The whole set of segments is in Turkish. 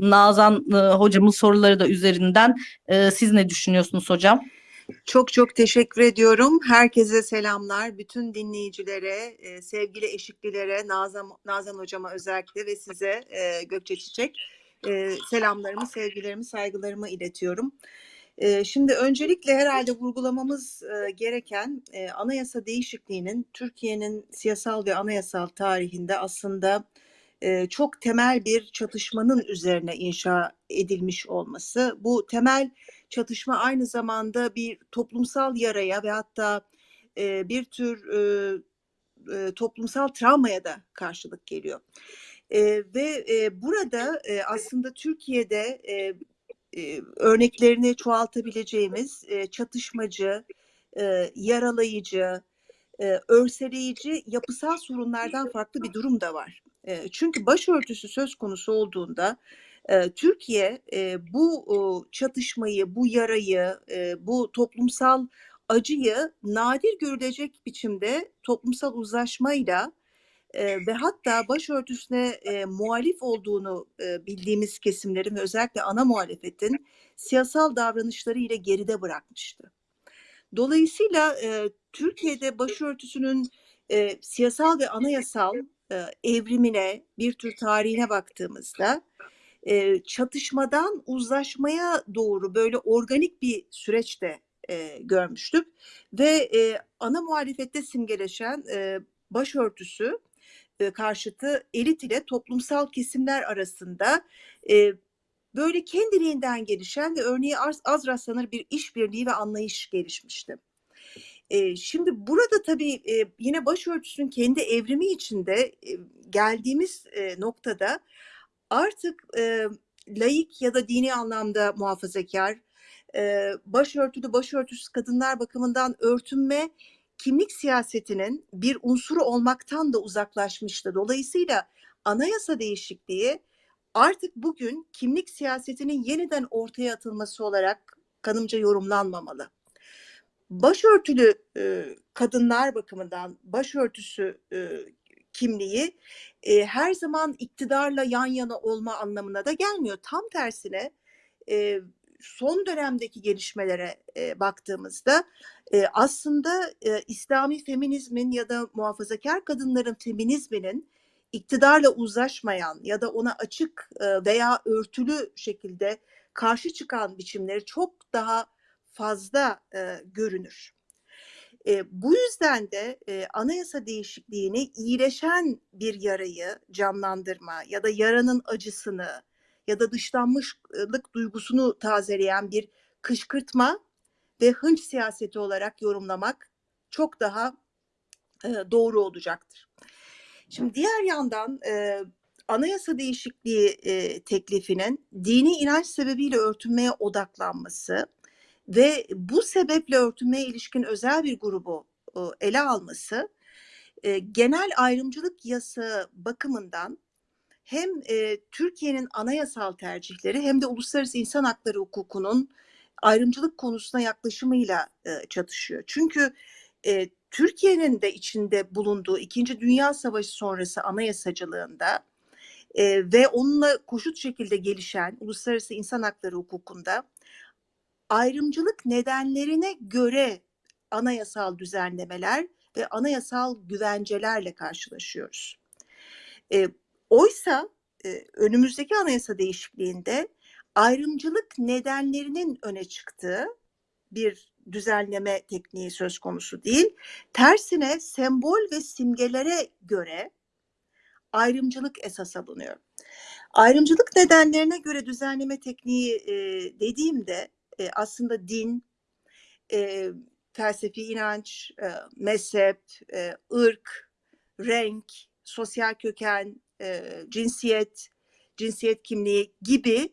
Nazan e, hocamın soruları da üzerinden e, siz ne düşünüyorsunuz hocam? Çok çok teşekkür ediyorum. Herkese selamlar. Bütün dinleyicilere, e, sevgili eşiklilere, Nazan, Nazan hocama özellikle ve size e, Gökçe Çiçek e, selamlarımı, sevgilerimi, saygılarımı iletiyorum. E, şimdi öncelikle herhalde vurgulamamız e, gereken e, anayasa değişikliğinin Türkiye'nin siyasal ve anayasal tarihinde aslında çok temel bir çatışmanın üzerine inşa edilmiş olması. Bu temel çatışma aynı zamanda bir toplumsal yaraya ve hatta bir tür toplumsal travmaya da karşılık geliyor. Ve burada aslında Türkiye'de örneklerini çoğaltabileceğimiz çatışmacı, yaralayıcı, e, örseleyici yapısal sorunlardan farklı bir durum da var. Çünkü başörtüsü söz konusu olduğunda Türkiye bu çatışmayı, bu yarayı, bu toplumsal acıyı nadir görülecek biçimde toplumsal uzlaşmayla ve hatta başörtüsüne muhalif olduğunu bildiğimiz kesimlerin ve özellikle ana muhalefetin siyasal davranışları ile geride bırakmıştı. Dolayısıyla Türkiye'de başörtüsünün e, siyasal ve anayasal evrimine, bir tür tarihine baktığımızda çatışmadan uzlaşmaya doğru böyle organik bir süreçte e, görmüştük ve ana muhalefette simgeleşen başörtüsü karşıtı elit ile toplumsal kesimler arasında böyle kendiliğinden gelişen ve örneği az, az rastlanır bir işbirliği ve anlayış gelişmişti. E, şimdi burada tabii e, yine başörtüsünün kendi evrimi içinde e, geldiğimiz e, noktada artık e, laik ya da dini anlamda muhafazakar, e, başörtülü, başörtüsüz kadınlar bakımından örtünme kimlik siyasetinin bir unsuru olmaktan da uzaklaşmıştı. Dolayısıyla anayasa değişikliği artık bugün kimlik siyasetinin yeniden ortaya atılması olarak kanımca yorumlanmamalı. Başörtülü e, kadınlar bakımından başörtüsü e, kimliği e, her zaman iktidarla yan yana olma anlamına da gelmiyor. Tam tersine e, son dönemdeki gelişmelere e, baktığımızda e, aslında e, İslami feminizmin ya da muhafazakar kadınların feminizminin iktidarla uzlaşmayan ya da ona açık e, veya örtülü şekilde karşı çıkan biçimleri çok daha fazla e, görünür. E, bu yüzden de e, anayasa değişikliğini iyileşen bir yarayı canlandırma ya da yaranın acısını ya da dışlanmışlık duygusunu tazeleyen bir kışkırtma ve hınç siyaseti olarak yorumlamak çok daha e, doğru olacaktır. Şimdi diğer yandan e, anayasa değişikliği e, teklifinin dini inanç sebebiyle örtünmeye odaklanması ve bu sebeple örtünmeye ilişkin özel bir grubu ele alması e, genel ayrımcılık yasa bakımından hem e, Türkiye'nin anayasal tercihleri hem de uluslararası insan hakları hukukunun ayrımcılık konusuna yaklaşımıyla e, çatışıyor. Çünkü Türkiye'nin de içinde bulunduğu İkinci Dünya Savaşı sonrası anayasacılığında ve onunla koşut şekilde gelişen uluslararası insan hakları hukukunda ayrımcılık nedenlerine göre anayasal düzenlemeler ve anayasal güvencelerle karşılaşıyoruz. E, oysa e, önümüzdeki anayasa değişikliğinde ayrımcılık nedenlerinin öne çıktığı bir düzenleme tekniği söz konusu değil. Tersine sembol ve simgelere göre ayrımcılık esas alınıyor. Ayrımcılık nedenlerine göre düzenleme tekniği e, dediğimde e, aslında din, e, felsefi inanç, e, mezhep, e, ırk, renk, sosyal köken, e, cinsiyet, cinsiyet kimliği gibi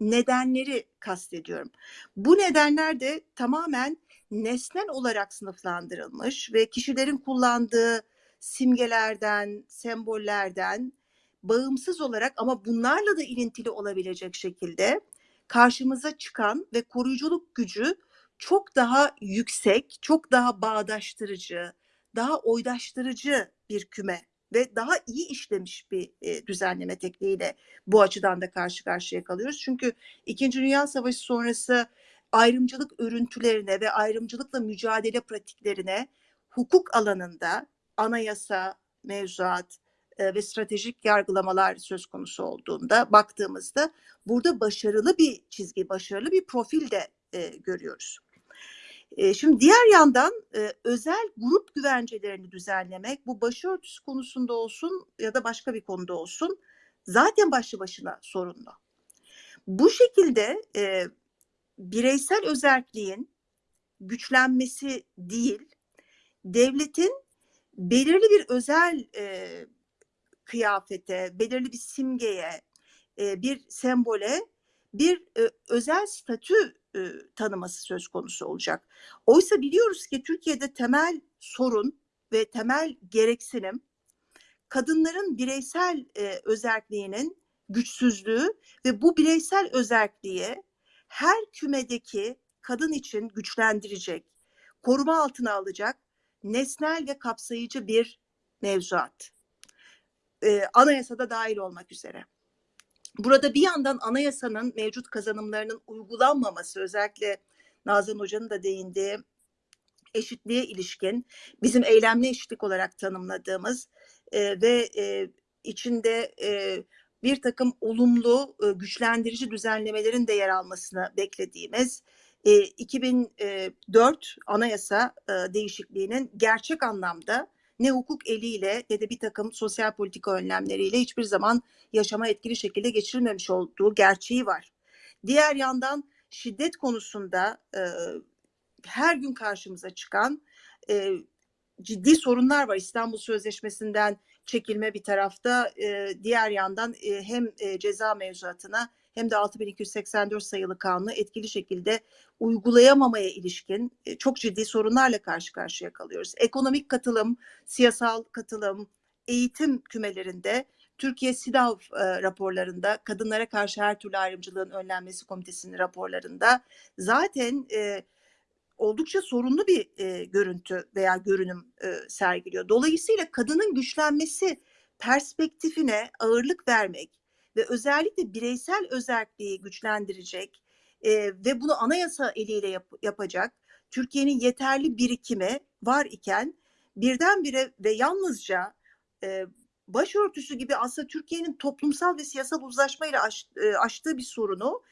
nedenleri kastediyorum. Bu nedenler de tamamen nesnel olarak sınıflandırılmış ve kişilerin kullandığı simgelerden, sembollerden bağımsız olarak ama bunlarla da ilintili olabilecek şekilde karşımıza çıkan ve koruyuculuk gücü çok daha yüksek, çok daha bağdaştırıcı, daha oydaştırıcı bir küme ve daha iyi işlemiş bir e, düzenleme tekniğiyle bu açıdan da karşı karşıya kalıyoruz. Çünkü İkinci Dünya Savaşı sonrası ayrımcılık örüntülerine ve ayrımcılıkla mücadele pratiklerine hukuk alanında anayasa, mevzuat e, ve stratejik yargılamalar söz konusu olduğunda baktığımızda burada başarılı bir çizgi, başarılı bir profil de e, görüyoruz. E, şimdi diğer yandan e, özel grup güvencelerini düzenlemek bu başörtüsü konusunda olsun ya da başka bir konuda olsun zaten başlı başına sorunlu. Bu şekilde e, bireysel özelliğin güçlenmesi değil, devletin belirli bir özel e, kıyafete, belirli bir simgeye, e, bir sembole bir e, özel statü e, tanıması söz konusu olacak. Oysa biliyoruz ki Türkiye'de temel sorun ve temel gereksinim kadınların bireysel e, özelliğinin güçsüzlüğü ve bu bireysel özelliğe her kümedeki kadın için güçlendirecek, koruma altına alacak nesnel ve kapsayıcı bir mevzuat. Ee, anayasada dahil olmak üzere. Burada bir yandan anayasanın mevcut kazanımlarının uygulanmaması özellikle Nazan Hoca'nın da değindiği eşitliğe ilişkin bizim eylemli eşitlik olarak tanımladığımız e, ve e, içinde e, bir takım olumlu e, güçlendirici düzenlemelerin de yer almasını beklediğimiz e, 2004 anayasa e, değişikliğinin gerçek anlamda ne hukuk eliyle ne de bir takım sosyal politika önlemleriyle hiçbir zaman yaşama etkili şekilde geçirilmemiş olduğu gerçeği var. Diğer yandan şiddet konusunda e, her gün karşımıza çıkan e, ciddi sorunlar var. İstanbul Sözleşmesi'nden çekilme bir tarafta, e, diğer yandan e, hem e, ceza mevzuatına hem de 6284 sayılı kanunu etkili şekilde uygulayamamaya ilişkin e, çok ciddi sorunlarla karşı karşıya kalıyoruz. Ekonomik katılım, siyasal katılım, eğitim kümelerinde Türkiye SİDAV e, raporlarında kadınlara karşı her türlü ayrımcılığın önlenmesi komitesinin raporlarında zaten e, oldukça sorunlu bir görüntü veya görünüm sergiliyor. Dolayısıyla kadının güçlenmesi perspektifine ağırlık vermek ve özellikle bireysel özelliği güçlendirecek e, ve bunu anayasa eliyle yap, yapacak Türkiye'nin yeterli birikimi var iken birdenbire ve yalnızca e, başörtüsü gibi aslında Türkiye'nin toplumsal ve siyasal uzlaşmayla aş, e, aştığı bir sorunu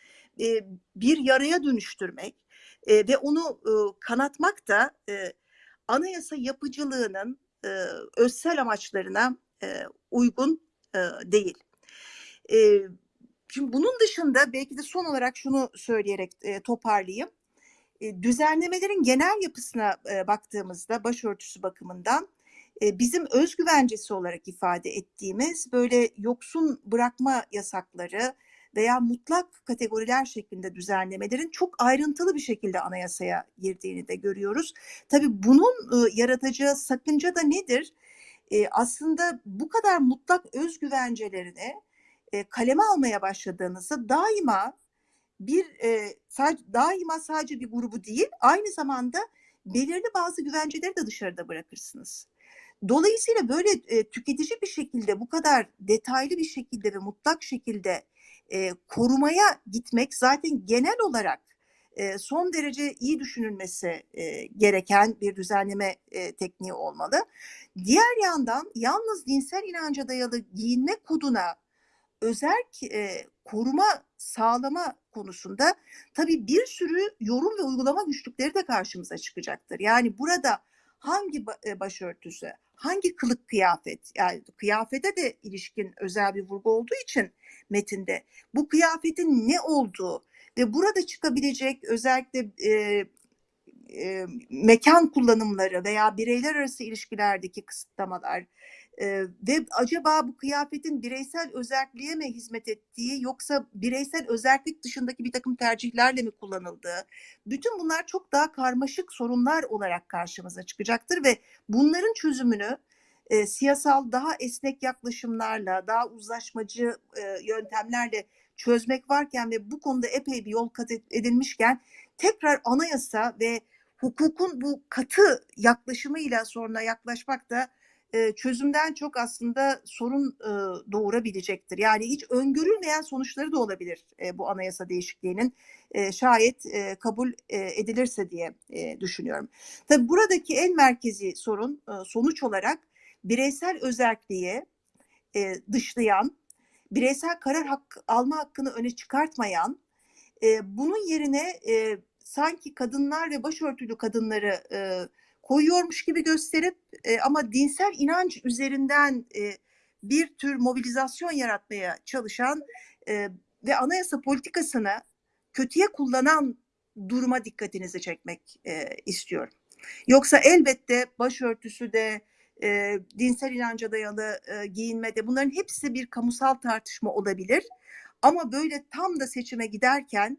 e, bir yaraya dönüştürmek e, ve onu e, kanatmak da e, anayasa yapıcılığının e, özsel amaçlarına e, uygun e, değil. E, şimdi bunun dışında belki de son olarak şunu söyleyerek e, toparlayayım. E, düzenlemelerin genel yapısına e, baktığımızda başörtüsü bakımından e, bizim özgüvencesi olarak ifade ettiğimiz böyle yoksun bırakma yasakları, veya mutlak kategoriler şeklinde düzenlemelerin çok ayrıntılı bir şekilde anayasaya girdiğini de görüyoruz. Tabii bunun e, yaratacağı sakınca da nedir? Aslında bu kadar mutlak özgüvencelerini e, kaleme almaya başladığınızda daima bir e, sadece, daima sadece bir grubu değil aynı zamanda belirli bazı güvenceleri de dışarıda bırakırsınız. Dolayısıyla böyle e, tüketici bir şekilde bu kadar detaylı bir şekilde ve mutlak şekilde e, korumaya gitmek zaten genel olarak son derece iyi düşünülmesi gereken bir düzenleme tekniği olmalı. Diğer yandan yalnız dinsel inanca dayalı giyinme koduna özel e, koruma sağlama konusunda tabii bir sürü yorum ve uygulama güçlükleri de karşımıza çıkacaktır. Yani burada hangi başörtüsü, hangi kılık kıyafet, yani kıyafete de ilişkin özel bir vurgu olduğu için metinde bu kıyafetin ne olduğu ve burada çıkabilecek özellikle e, e, mekan kullanımları veya bireyler arası ilişkilerdeki kısıtlamalar e, ve acaba bu kıyafetin bireysel özelliğe mi hizmet ettiği yoksa bireysel özellik dışındaki bir takım tercihlerle mi kullanıldığı? Bütün bunlar çok daha karmaşık sorunlar olarak karşımıza çıkacaktır ve bunların çözümünü e, siyasal daha esnek yaklaşımlarla, daha uzlaşmacı e, yöntemlerle çözmek varken ve bu konuda epey bir yol kat edilmişken tekrar anayasa ve hukukun bu katı yaklaşımıyla sonra yaklaşmak da çözümden çok aslında sorun doğurabilecektir. Yani hiç öngörülmeyen sonuçları da olabilir bu anayasa değişikliğinin şayet kabul edilirse diye düşünüyorum. Tabii buradaki en merkezi sorun sonuç olarak bireysel özelliği dışlayan, bireysel karar hakkı, alma hakkını öne çıkartmayan, bunun yerine sanki kadınlar ve başörtülü kadınları e, koyuyormuş gibi gösterip e, ama dinsel inanç üzerinden e, bir tür mobilizasyon yaratmaya çalışan e, ve anayasa politikasını kötüye kullanan duruma dikkatinizi çekmek e, istiyorum. Yoksa elbette başörtüsü de e, dinsel inanca dayalı e, giyinmede bunların hepsi bir kamusal tartışma olabilir. Ama böyle tam da seçime giderken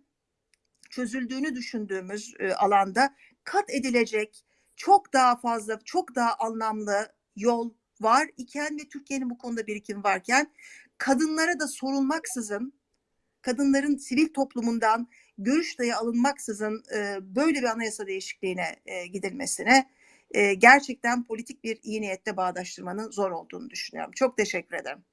çözüldüğünü düşündüğümüz e, alanda kat edilecek çok daha fazla, çok daha anlamlı yol var iken ve Türkiye'nin bu konuda birikim varken kadınlara da sorulmaksızın, kadınların sivil toplumundan görüş dahi alınmaksızın e, böyle bir anayasa değişikliğine e, gidilmesine e, gerçekten politik bir iyi niyette bağdaştırmanın zor olduğunu düşünüyorum. Çok teşekkür ederim.